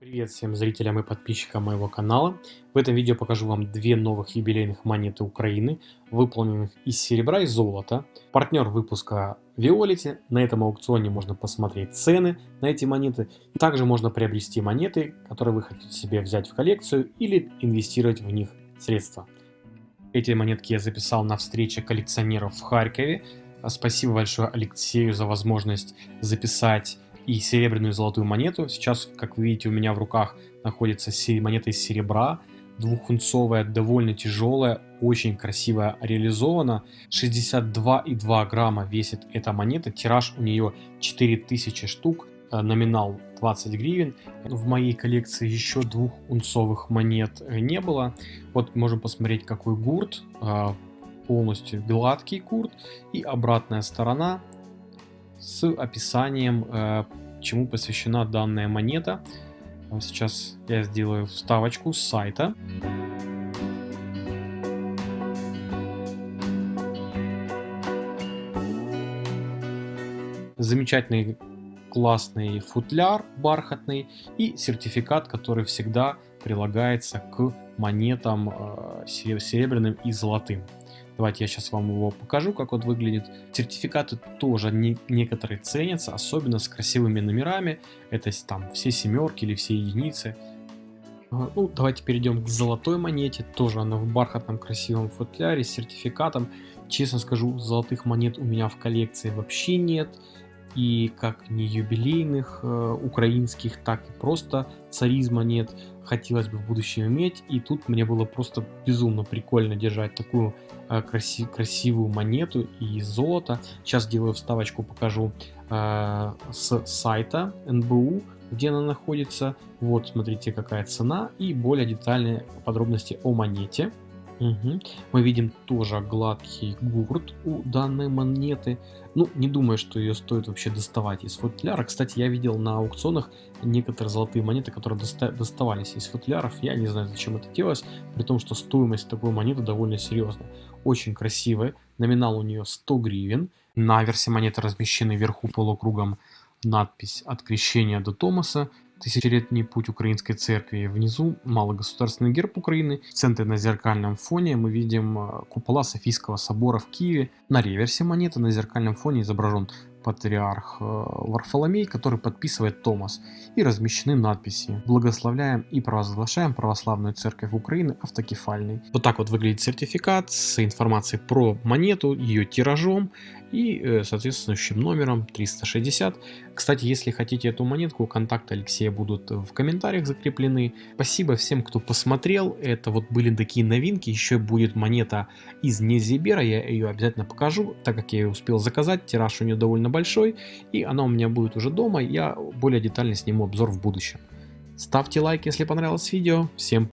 Привет всем зрителям и подписчикам моего канала. В этом видео покажу вам две новых юбилейных монеты Украины, выполненных из серебра и золота. Партнер выпуска Violet. На этом аукционе можно посмотреть цены на эти монеты. Также можно приобрести монеты, которые вы хотите себе взять в коллекцию или инвестировать в них средства. Эти монетки я записал на встрече коллекционеров в Харькове. Спасибо большое Алексею за возможность записать и серебряную и золотую монету. Сейчас, как вы видите, у меня в руках находится монета из серебра, двухунцовая, довольно тяжелая, очень красиво реализована. 62,2 грамма весит эта монета, тираж у нее 4000 штук, э, номинал 20 гривен. В моей коллекции еще двух унцовых монет э, не было. Вот можем посмотреть, какой гурт, э, полностью гладкий гурт и обратная сторона с описанием, э, чему посвящена данная монета. Сейчас я сделаю вставочку с сайта. Замечательный классный футляр бархатный и сертификат, который всегда прилагается к монетам э, серебряным и золотым. Давайте я сейчас вам его покажу, как он выглядит. Сертификаты тоже не, некоторые ценятся, особенно с красивыми номерами. Это там все семерки или все единицы. А, ну, давайте перейдем к золотой монете. Тоже она в бархатном красивом футляре с сертификатом. Честно скажу, золотых монет у меня в коллекции вообще нет и как не юбилейных э, украинских, так и просто царизма нет. Хотелось бы в будущем иметь, и тут мне было просто безумно прикольно держать такую э, краси красивую монету и золото. Сейчас делаю вставочку, покажу э, с сайта НБУ, где она находится. Вот, смотрите, какая цена и более детальные подробности о монете. Угу. Мы видим тоже гладкий гурт у данной монеты. Ну, не думаю, что ее стоит вообще доставать из футляра. Кстати, я видел на аукционах некоторые золотые монеты, которые доста доставались из футляров. Я не знаю, зачем это делалось, при том, что стоимость такой монеты довольно серьезная. Очень красивая. Номинал у нее 100 гривен. На версии монеты размещены вверху полукругом надпись «От крещения до Томаса». Тысячелетний путь Украинской церкви. Внизу малогосударственный герб Украины. В центре на зеркальном фоне мы видим э, купола Софийского собора в Киеве. На реверсе монеты на зеркальном фоне изображен патриарх э, Варфоломей, который подписывает Томас, и размещены надписи «Благословляем и провозглашаем православную церковь Украины автокефальной». Вот так вот выглядит сертификат с информацией про монету, ее тиражом и э, соответствующим номером 360. Кстати, если хотите эту монетку, контакты Алексея будут в комментариях закреплены. Спасибо всем, кто посмотрел. Это вот были такие новинки. Еще будет монета из Незибера, я ее обязательно покажу, так как я ее успел заказать. Тираж у нее довольно большой, и она у меня будет уже дома. Я более детально сниму обзор в будущем. Ставьте лайк, если понравилось видео. Всем